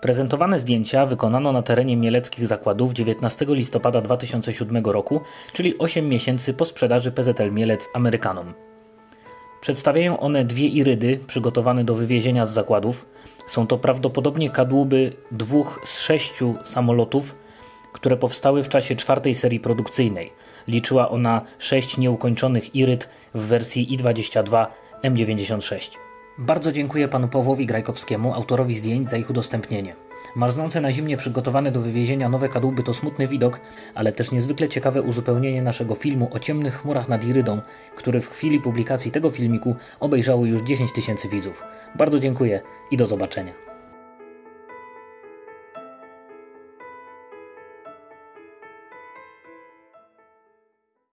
Prezentowane zdjęcia wykonano na terenie mieleckich zakładów 19 listopada 2007 roku, czyli 8 miesięcy po sprzedaży PZL Mielec Amerykanom. Przedstawiają one dwie irydy przygotowane do wywiezienia z zakładów. Są to prawdopodobnie kadłuby dwóch z sześciu samolotów, które powstały w czasie czwartej serii produkcyjnej. Liczyła ona sześć nieukończonych iryd w wersji I-22 M96. Bardzo dziękuję panu Pawłowi Grajkowskiemu, autorowi zdjęć, za ich udostępnienie. Marznące na zimnie przygotowane do wywiezienia nowe kadłuby to smutny widok, ale też niezwykle ciekawe uzupełnienie naszego filmu o ciemnych chmurach nad Irydą, który w chwili publikacji tego filmiku obejrzało już 10 tysięcy widzów. Bardzo dziękuję i do zobaczenia.